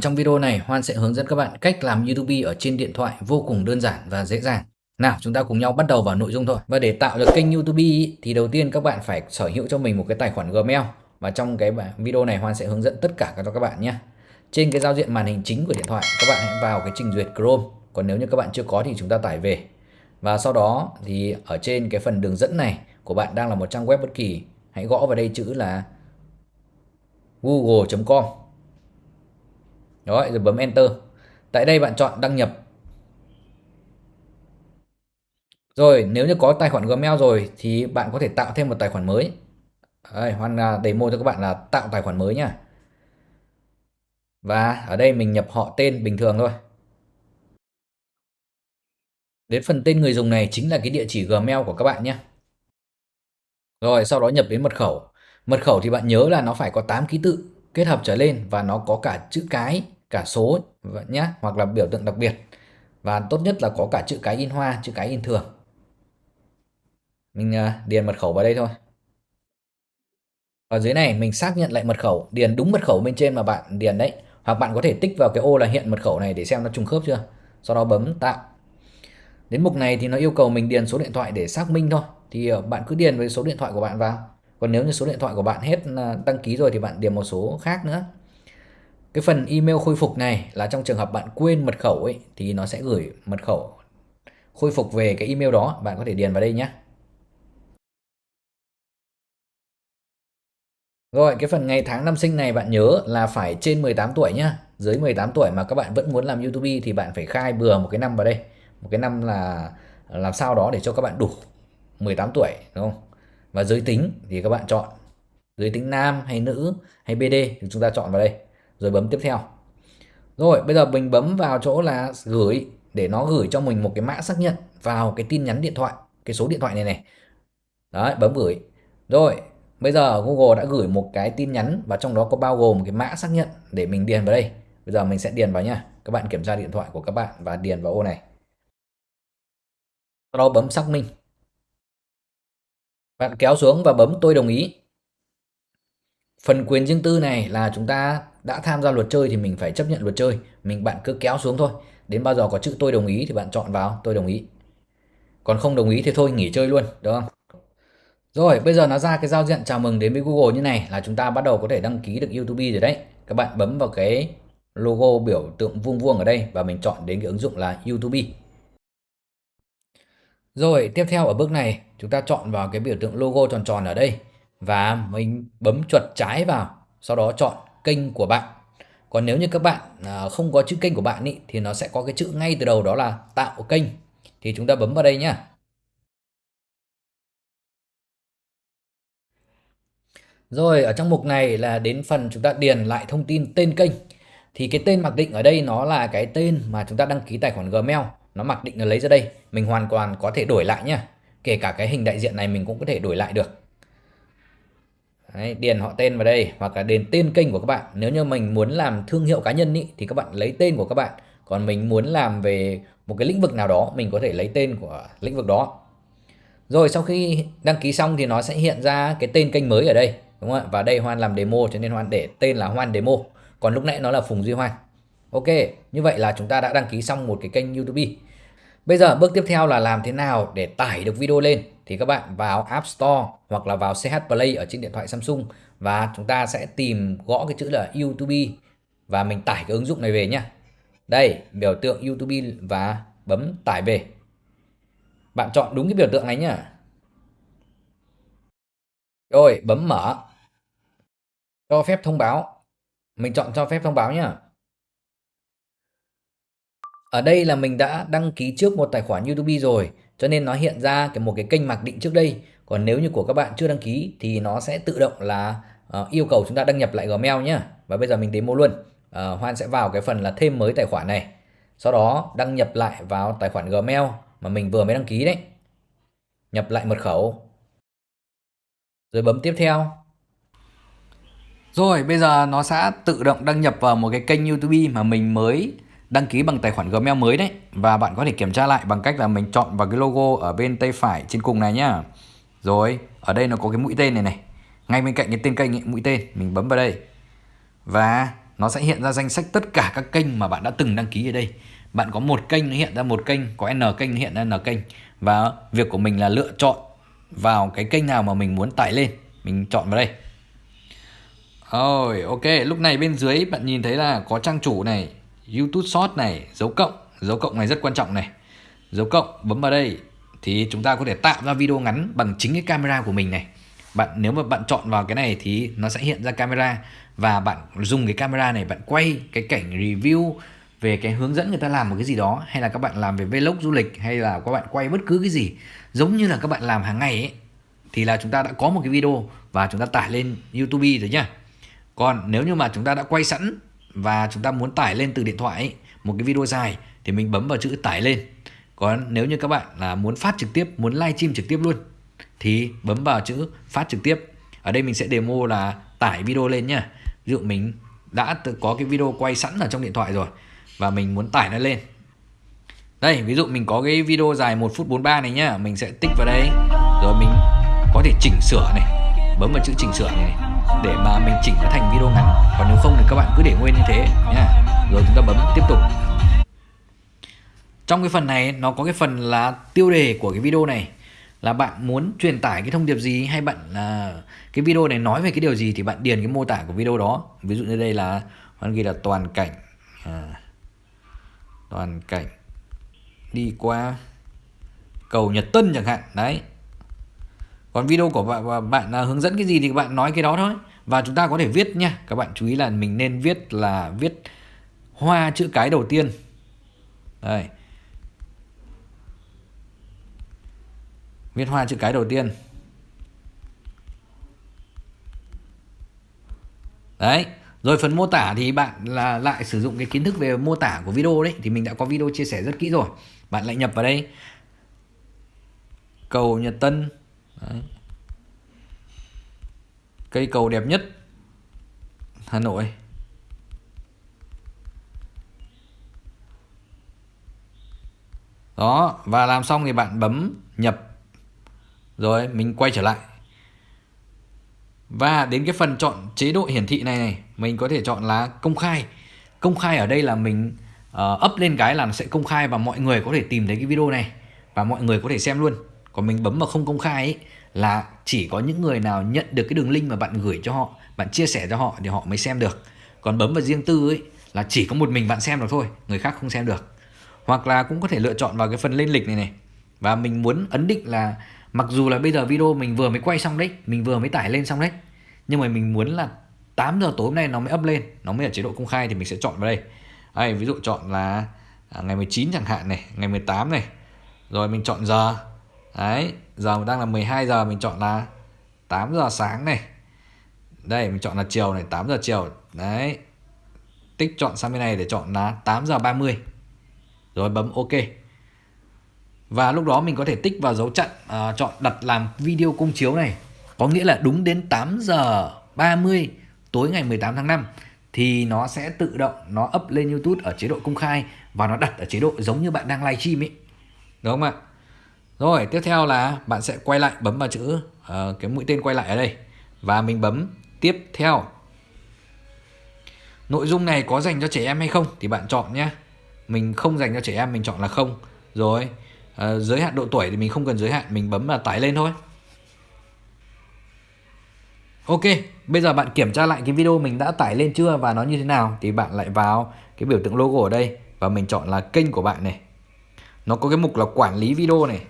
Trong video này, Hoan sẽ hướng dẫn các bạn cách làm YouTube ở trên điện thoại vô cùng đơn giản và dễ dàng. Nào, chúng ta cùng nhau bắt đầu vào nội dung thôi. Và để tạo được kênh YouTube thì đầu tiên các bạn phải sở hữu cho mình một cái tài khoản Gmail. Và trong cái video này Hoan sẽ hướng dẫn tất cả cho các bạn nhé. Trên cái giao diện màn hình chính của điện thoại, các bạn hãy vào cái trình duyệt Chrome. Còn nếu như các bạn chưa có thì chúng ta tải về. Và sau đó thì ở trên cái phần đường dẫn này của bạn đang là một trang web bất kỳ, hãy gõ vào đây chữ là google.com đó, rồi bấm Enter. Tại đây bạn chọn đăng nhập. Rồi, nếu như có tài khoản Gmail rồi thì bạn có thể tạo thêm một tài khoản mới. Đây, Hoan à, demo cho các bạn là tạo tài khoản mới nha Và ở đây mình nhập họ tên bình thường thôi. Đến phần tên người dùng này chính là cái địa chỉ Gmail của các bạn nhé. Rồi, sau đó nhập đến mật khẩu. Mật khẩu thì bạn nhớ là nó phải có 8 ký tự kết hợp trở lên và nó có cả chữ cái cả số nhé hoặc là biểu tượng đặc biệt. Và tốt nhất là có cả chữ cái in hoa, chữ cái in thường mình à, điền mật khẩu vào đây thôi. Ở dưới này, mình xác nhận lại mật khẩu, điền đúng mật khẩu bên trên mà bạn điền đấy. Hoặc bạn có thể tích vào cái ô là hiện mật khẩu này để xem nó trùng khớp chưa? Sau đó bấm tạo. Đến mục này thì nó yêu cầu mình điền số điện thoại để xác minh thôi. Thì ờ, bạn cứ điền với số điện thoại của bạn vào. Còn nếu như số điện thoại của bạn hết à, đăng ký rồi thì bạn điền một số khác nữa cái phần email khôi phục này là trong trường hợp bạn quên mật khẩu ấy, thì nó sẽ gửi mật khẩu khôi phục về cái email đó. Bạn có thể điền vào đây nhé. Rồi, cái phần ngày tháng năm sinh này bạn nhớ là phải trên 18 tuổi nhá. Dưới 18 tuổi mà các bạn vẫn muốn làm YouTube thì bạn phải khai bừa một cái năm vào đây. Một cái năm là làm sao đó để cho các bạn đủ 18 tuổi, đúng không? Và giới tính thì các bạn chọn. Giới tính nam hay nữ hay BD thì chúng ta chọn vào đây rồi bấm tiếp theo. Rồi, bây giờ mình bấm vào chỗ là gửi, để nó gửi cho mình một cái mã xác nhận vào cái tin nhắn điện thoại, cái số điện thoại này này. Đấy, bấm gửi. Rồi, bây giờ Google đã gửi một cái tin nhắn và trong đó có bao gồm cái mã xác nhận để mình điền vào đây. Bây giờ mình sẽ điền vào nha các bạn kiểm tra điện thoại của các bạn và điền vào ô này. Sau đó bấm xác minh bạn kéo xuống và bấm tôi đồng ý. Phần quyền riêng tư này là chúng ta đã tham gia luật chơi thì mình phải chấp nhận luật chơi. Mình, bạn cứ kéo xuống thôi. Đến bao giờ có chữ tôi đồng ý thì bạn chọn vào, tôi đồng ý. Còn không đồng ý thì thôi, nghỉ chơi luôn đúng không? Rồi, bây giờ nó ra cái giao diện chào mừng đến với Google như này là chúng ta bắt đầu có thể đăng ký được YouTube rồi đấy. Các bạn bấm vào cái logo biểu tượng vuông vuông ở đây và mình chọn đến cái ứng dụng là YouTube. Rồi, tiếp theo ở bước này, chúng ta chọn vào cái biểu tượng logo tròn tròn ở đây và mình bấm chuột trái vào, sau đó chọn kênh của bạn. Còn nếu như các bạn à, không có chữ kênh của bạn ý, thì nó sẽ có cái chữ ngay từ đầu đó là tạo kênh. Thì chúng ta bấm vào đây nhá. Rồi ở trong mục này là đến phần chúng ta điền lại thông tin tên kênh. Thì cái tên mặc định ở đây nó là cái tên mà chúng ta đăng ký tài khoản Gmail. Nó mặc định là lấy ra đây. Mình hoàn toàn có thể đổi lại nhá. Kể cả cái hình đại diện này mình cũng có thể đổi lại được. Đấy, điền họ tên vào đây hoặc là điền tên kênh của các bạn. Nếu như mình muốn làm thương hiệu cá nhân ý, thì các bạn lấy tên của các bạn. Còn mình muốn làm về một cái lĩnh vực nào đó mình có thể lấy tên của lĩnh vực đó. Rồi sau khi đăng ký xong thì nó sẽ hiện ra cái tên kênh mới ở đây đúng không ạ? Và đây Hoan làm demo cho nên Hoan để tên là Hoan Demo. Còn lúc nãy nó là Phùng Duy Hoan. Ok như vậy là chúng ta đã đăng ký xong một cái kênh YouTube. Bây giờ bước tiếp theo là làm thế nào để tải được video lên thì các bạn vào App Store hoặc là vào CH Play ở trên điện thoại Samsung và chúng ta sẽ tìm gõ cái chữ là YouTube và mình tải cái ứng dụng này về nhé. Đây, biểu tượng YouTube và bấm tải về. Bạn chọn đúng cái biểu tượng này nhá. Rồi, bấm mở. Cho phép thông báo. Mình chọn cho phép thông báo nhá. Ở đây là mình đã đăng ký trước một tài khoản YouTube rồi cho nên nó hiện ra cái một cái kênh mặc định trước đây. Còn nếu như của các bạn chưa đăng ký thì nó sẽ tự động là uh, yêu cầu chúng ta đăng nhập lại Gmail nhé và bây giờ mình demo luôn. Uh, Hoan sẽ vào cái phần là thêm mới tài khoản này. Sau đó đăng nhập lại vào tài khoản Gmail mà mình vừa mới đăng ký đấy. Nhập lại mật khẩu. Rồi bấm tiếp theo. Rồi bây giờ nó sẽ tự động đăng nhập vào một cái kênh YouTube mà mình mới đăng ký bằng tài khoản Gmail mới đấy. Và bạn có thể kiểm tra lại bằng cách là mình chọn vào cái logo ở bên tay phải trên cùng này nhá. Rồi ở đây nó có cái mũi tên này này. Ngay bên cạnh cái tên kênh ấy, mũi tên mình bấm vào đây. Và nó sẽ hiện ra danh sách tất cả các kênh mà bạn đã từng đăng ký ở đây. Bạn có một kênh nó hiện ra một kênh có n kênh nó hiện ra n kênh. Và việc của mình là lựa chọn vào cái kênh nào mà mình muốn tải lên. Mình chọn vào đây. Rồi ok lúc này bên dưới bạn nhìn thấy là có trang chủ này. YouTube Short này, dấu cộng dấu cộng này rất quan trọng này. Dấu cộng bấm vào đây thì chúng ta có thể tạo ra video ngắn bằng chính cái camera của mình này. Bạn, nếu mà bạn chọn vào cái này thì nó sẽ hiện ra camera và bạn dùng cái camera này, bạn quay cái cảnh review về cái hướng dẫn người ta làm một cái gì đó, hay là các bạn làm về vlog du lịch, hay là các bạn quay bất cứ cái gì. Giống như là các bạn làm hàng ngày ấy, thì là chúng ta đã có một cái video và chúng ta tải lên YouTube rồi nhá. Còn nếu như mà chúng ta đã quay sẵn và chúng ta muốn tải lên từ điện thoại ấy, một cái video dài thì mình bấm vào chữ tải lên. Còn nếu như các bạn là muốn phát trực tiếp, muốn livestream trực tiếp luôn thì bấm vào chữ phát trực tiếp. Ở đây mình sẽ demo là tải video lên nhá. Ví dụ mình đã có cái video quay sẵn ở trong điện thoại rồi và mình muốn tải nó lên đây ví dụ mình có cái video dài 1 phút 43 này nhá mình sẽ tích vào đây rồi mình có thể chỉnh sửa này bấm vào chữ chỉnh sửa này để mà mình chỉnh nó thành video ngắn. Còn nếu không thì các bạn cứ để nguyên như thế nhá. Rồi chúng ta bấm tiếp tục. Trong cái phần này nó có cái phần là tiêu đề của cái video này. Là bạn muốn truyền tải cái thông điệp gì hay bạn là cái video này nói về cái điều gì thì bạn điền cái mô tả của video đó. Ví dụ như đây là bạn ghi là toàn cảnh à, toàn cảnh đi qua cầu Nhật Tân chẳng hạn. Đấy còn video của bạn, bạn à, hướng dẫn cái gì thì bạn nói cái đó thôi. Và chúng ta có thể viết nha. Các bạn chú ý là mình nên viết là viết hoa chữ cái đầu tiên. Đây. Viết hoa chữ cái đầu tiên. Đấy. Rồi phần mô tả thì bạn là lại sử dụng cái kiến thức về mô tả của video đấy. Thì mình đã có video chia sẻ rất kỹ rồi. Bạn lại nhập vào đây. Cầu Nhật Tân. Đấy. Cây cầu đẹp nhất Hà Nội. Đó, và làm xong thì bạn bấm nhập. Rồi mình quay trở lại và đến cái phần chọn chế độ hiển thị này này mình có thể chọn là công khai công khai ở đây là mình uh, up lên cái là nó sẽ công khai và mọi người có thể tìm thấy cái video này và mọi người có thể xem luôn còn mình bấm mà không công khai ấy là chỉ có những người nào nhận được cái đường link mà bạn gửi cho họ bạn chia sẻ cho họ thì họ mới xem được. Còn bấm vào riêng tư ấy là chỉ có một mình bạn xem được thôi người khác không xem được. Hoặc là cũng có thể lựa chọn vào cái phần lên lịch này này. Và mình muốn ấn định là mặc dù là bây giờ video mình vừa mới quay xong đấy mình vừa mới tải lên xong đấy nhưng mà mình muốn là 8 giờ tối hôm nay nó mới up lên nó mới ở chế độ công khai thì mình sẽ chọn vào đây. Đây, ví dụ chọn là à, ngày 19 chẳng hạn này ngày 18 này. Rồi mình chọn giờ đấy giờ đang là 12 giờ mình chọn là 8 giờ sáng này. Đây mình chọn là chiều này 8 giờ chiều. Đấy tích chọn sang bên này để chọn là 8 giờ 30 rồi bấm ok. Và lúc đó mình có thể tích vào dấu chặn uh, chọn đặt làm video công chiếu này. Có nghĩa là đúng đến 8 giờ 30 tối ngày 18 tháng 5 thì nó sẽ tự động nó up lên YouTube ở chế độ công khai và nó đặt ở chế độ giống như bạn đang livestream ấy. Đúng không ạ? Rồi, tiếp theo là bạn sẽ quay lại bấm vào chữ uh, cái mũi tên quay lại ở đây và mình bấm tiếp theo. Nội dung này có dành cho trẻ em hay không thì bạn chọn nhé. Mình không dành cho trẻ em mình chọn là không. Rồi, uh, giới hạn độ tuổi thì mình không cần giới hạn, mình bấm là tải lên thôi. Ok, bây giờ bạn kiểm tra lại cái video mình đã tải lên chưa và nó như thế nào thì bạn lại vào cái biểu tượng logo ở đây và mình chọn là kênh của bạn này. Nó có cái mục là quản lý video này.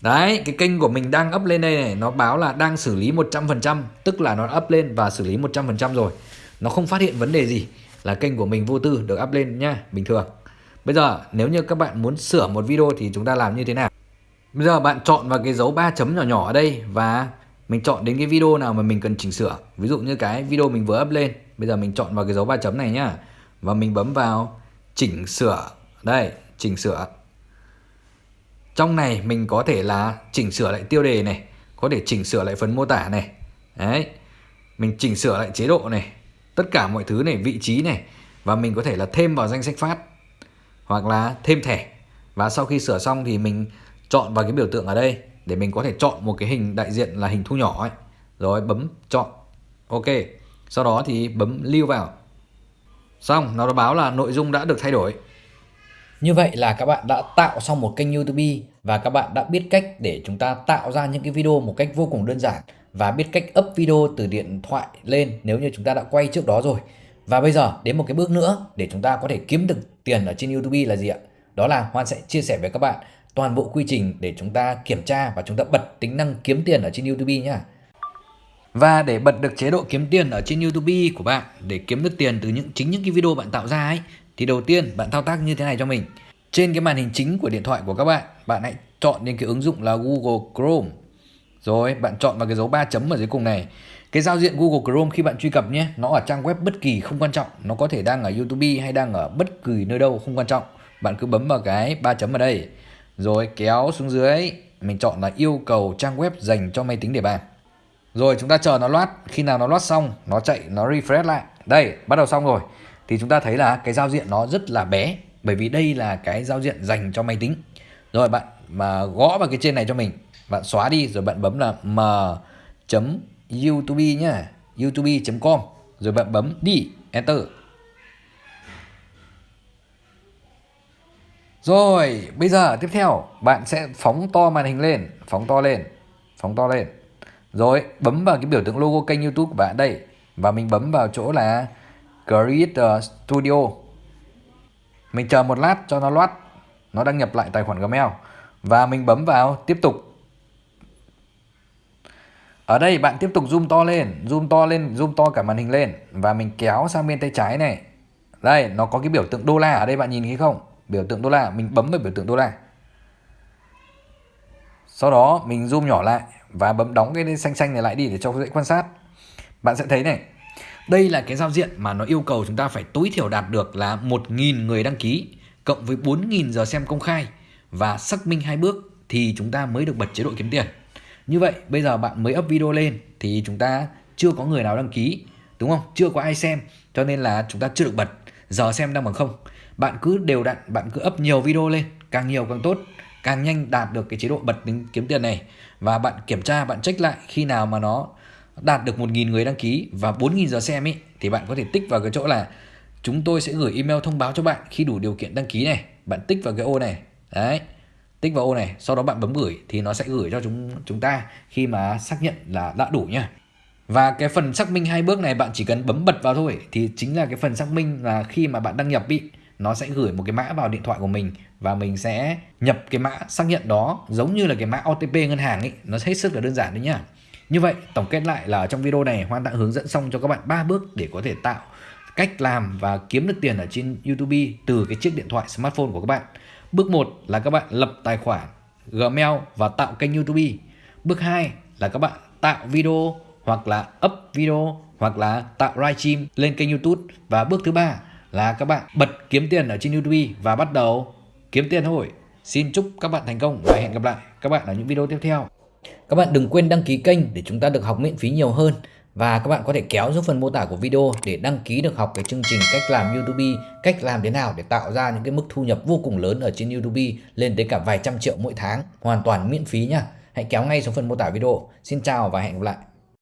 Đấy, cái kênh của mình đang up lên đây này, nó báo là đang xử lý 100%, tức là nó up lên và xử lý 100% rồi. Nó không phát hiện vấn đề gì, là kênh của mình vô tư được up lên nha bình thường. Bây giờ nếu như các bạn muốn sửa một video thì chúng ta làm như thế nào? Bây giờ bạn chọn vào cái dấu ba chấm nhỏ nhỏ ở đây và mình chọn đến cái video nào mà mình cần chỉnh sửa ví dụ như cái video mình vừa up lên bây giờ mình chọn vào cái dấu ba chấm này nhá và mình bấm vào chỉnh sửa đây chỉnh sửa trong này mình có thể là chỉnh sửa lại tiêu đề này có thể chỉnh sửa lại phần mô tả này. Đấy mình chỉnh sửa lại chế độ này tất cả mọi thứ này vị trí này và mình có thể là thêm vào danh sách phát hoặc là thêm thẻ. Và sau khi sửa xong thì mình chọn vào cái biểu tượng ở đây để mình có thể chọn một cái hình đại diện là hình thu nhỏ ấy. Rồi bấm chọn. Ok sau đó thì bấm lưu vào. Xong, nó báo là nội dung đã được thay đổi. Như vậy là các bạn đã tạo xong một kênh YouTube và các bạn đã biết cách để chúng ta tạo ra những cái video một cách vô cùng đơn giản và biết cách up video từ điện thoại lên nếu như chúng ta đã quay trước đó rồi. Và bây giờ đến một cái bước nữa để chúng ta có thể kiếm được tiền ở trên YouTube là gì ạ? Đó là Hoan sẽ chia sẻ với các bạn toàn bộ quy trình để chúng ta kiểm tra và chúng ta bật tính năng kiếm tiền ở trên YouTube nhé. Và để bật được chế độ kiếm tiền ở trên YouTube của bạn, để kiếm được tiền từ những, chính những cái video bạn tạo ra ấy thì đầu tiên bạn thao tác như thế này cho mình. Trên cái màn hình chính của điện thoại của các bạn, bạn hãy chọn đến cái ứng dụng là Google Chrome. Rồi bạn chọn vào cái dấu ba chấm ở dưới cùng này. Cái giao diện Google Chrome khi bạn truy cập nhé, nó ở trang web bất kỳ không quan trọng, nó có thể đang ở YouTube hay đang ở bất kỳ nơi đâu không quan trọng. Bạn cứ bấm vào cái ba chấm ở đây. Rồi kéo xuống dưới, mình chọn là yêu cầu trang web dành cho máy tính để bàn. Rồi chúng ta chờ nó loát, khi nào nó loát xong, nó chạy, nó refresh lại. Đây, bắt đầu xong rồi. Thì chúng ta thấy là cái giao diện nó rất là bé, bởi vì đây là cái giao diện dành cho máy tính. Rồi bạn mà gõ vào cái trên này cho mình, bạn xóa đi rồi bạn bấm là m youtube nhá, youtube.com rồi bạn bấm đi, enter. Rồi, bây giờ tiếp theo bạn sẽ phóng to màn hình lên, phóng to lên, phóng to lên. Rồi, bấm vào cái biểu tượng logo kênh YouTube của bạn đây và mình bấm vào chỗ là Creator Studio. Mình chờ một lát cho nó loát, nó đăng nhập lại tài khoản Gmail và mình bấm vào tiếp tục. Ở đây bạn tiếp tục zoom to lên, zoom to lên, zoom to cả màn hình lên và mình kéo sang bên tay trái này. Đây, nó có cái biểu tượng đô la ở đây bạn nhìn thấy không? Biểu tượng đô la, mình bấm vào biểu tượng đô la. Sau đó mình zoom nhỏ lại và bấm đóng cái xanh xanh này lại đi để cho dễ quan sát. Bạn sẽ thấy này, đây là cái giao diện mà nó yêu cầu chúng ta phải tối thiểu đạt được là 1.000 người đăng ký cộng với 4.000 giờ xem công khai và xác minh hai bước thì chúng ta mới được bật chế độ kiếm tiền. Như vậy bây giờ bạn mới up video lên thì chúng ta chưa có người nào đăng ký đúng không? Chưa có ai xem cho nên là chúng ta chưa được bật giờ xem đang bằng không. Bạn cứ đều đặn, bạn cứ up nhiều video lên, càng nhiều càng tốt càng nhanh đạt được cái chế độ bật tính kiếm tiền này và bạn kiểm tra bạn check lại khi nào mà nó đạt được 1.000 người đăng ký và 4.000 giờ xem ấy thì bạn có thể tích vào cái chỗ là chúng tôi sẽ gửi email thông báo cho bạn khi đủ điều kiện đăng ký này. Bạn tích vào cái ô này, đấy, tích vào ô này, sau đó bạn bấm gửi thì nó sẽ gửi cho chúng chúng ta khi mà xác nhận là đã đủ nhá. Và cái phần xác minh hai bước này bạn chỉ cần bấm bật vào thôi, thì chính là cái phần xác minh là khi mà bạn đăng nhập bị nó sẽ gửi một cái mã vào điện thoại của mình và mình sẽ nhập cái mã xác nhận đó, giống như là cái mã OTP ngân hàng ấy nó hết sức là đơn giản đấy nhá như vậy, tổng kết lại là trong video này, Hoan đã hướng dẫn xong cho các bạn ba bước để có thể tạo cách làm và kiếm được tiền ở trên YouTube từ cái chiếc điện thoại smartphone của các bạn bước 1 là các bạn lập tài khoản Gmail và tạo kênh YouTube bước 2 là các bạn tạo video hoặc là up video hoặc là tạo livestream lên kênh YouTube và bước thứ ba là các bạn bật kiếm tiền ở trên YouTube và bắt đầu kiếm tiền thôi. Xin chúc các bạn thành công và hẹn gặp lại các bạn ở những video tiếp theo. Các bạn đừng quên đăng ký kênh để chúng ta được học miễn phí nhiều hơn. Và các bạn có thể kéo xuống phần mô tả của video để đăng ký được học cái chương trình cách làm YouTube, cách làm thế nào để tạo ra những cái mức thu nhập vô cùng lớn ở trên YouTube lên tới cả vài trăm triệu mỗi tháng, hoàn toàn miễn phí nhá. Hãy kéo ngay xuống phần mô tả video. Xin chào và hẹn gặp lại.